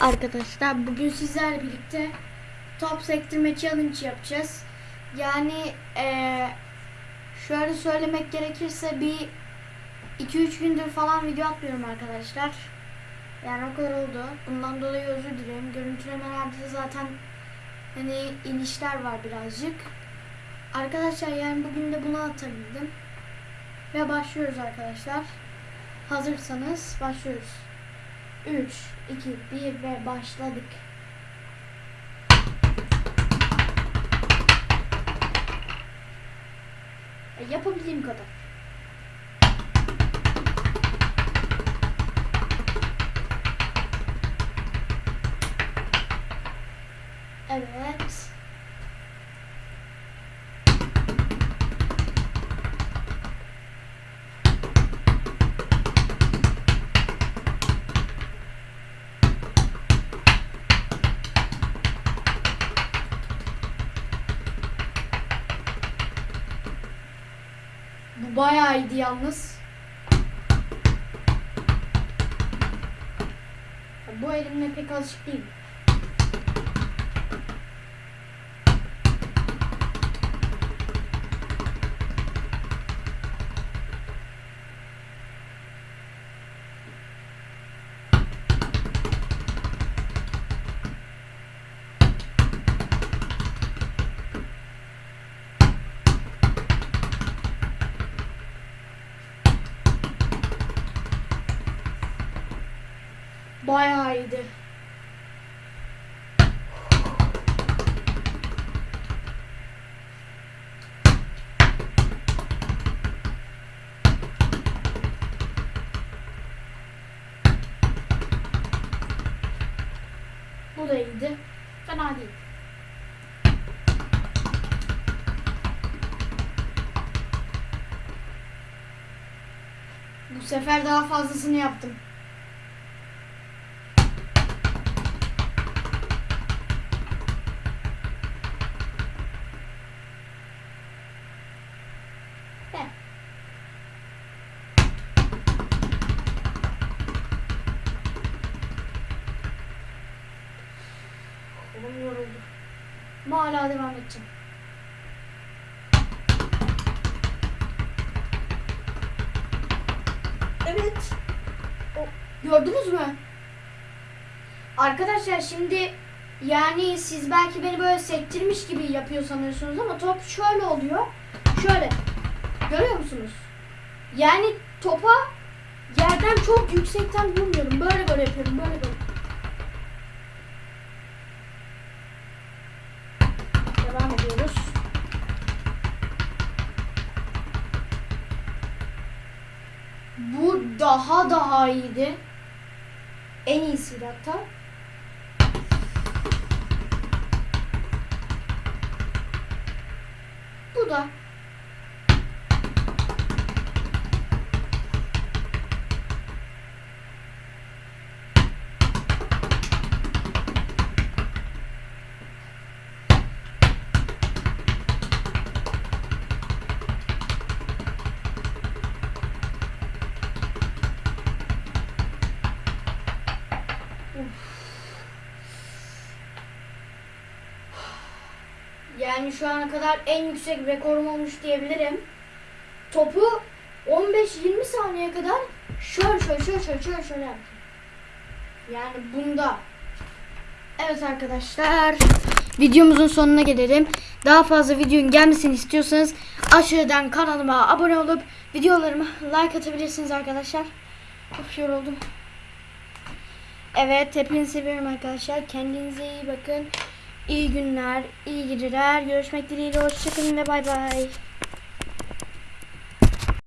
Arkadaşlar bugün sizlerle birlikte top sektirme challenge yapacağız. Yani eee, şöyle söylemek gerekirse bir 2-3 gündür falan video atmıyorum arkadaşlar. Yani o kadar oldu. Bundan dolayı özür dilerim. Görüntülemelerde de zaten hani inişler var birazcık. Arkadaşlar yani bugün de bunu atabildim. Ve başlıyoruz arkadaşlar. Hazırsanız başlıyoruz. 3, 2, 1 ve başladık. Yapabildiğim kadar. Bu bayağı iyiydi yalnız. Bu elimle pek alışık değilim. Bayağı iyiydi. Bu da iyiydi. Fena değil. Bu sefer daha fazlasını yaptım. Kolum yoruldu. Ama hala devam edeceğim. Evet. O, gördünüz mü? Arkadaşlar şimdi yani siz belki beni böyle sektirmiş gibi yapıyor sanıyorsunuz ama top şöyle oluyor. Şöyle. Görüyor musunuz? Yani topa yerden çok yüksekten vurmuyorum. Böyle böyle yapıyorum. Böyle böyle. Bu daha daha iyiydi. En iyisiydi hatta. Bu da Yani şu ana kadar en yüksek rekorum olmuş diyebilirim. Topu 15-20 saniye kadar şöyle şöyle şöyle şöyle şöyle şöyle yaptım. Yani bunda. Evet arkadaşlar. Videomuzun sonuna gelelim. Daha fazla videonun gelmesini istiyorsanız aşağıdan kanalıma abone olup videolarıma like atabilirsiniz arkadaşlar. Of yoruldum. Evet hepinizi seviyorum arkadaşlar. Kendinize iyi bakın. İyi günler, iyi geceler. Görüşmek dileğiyle. Hoşçakalın ve bay bay.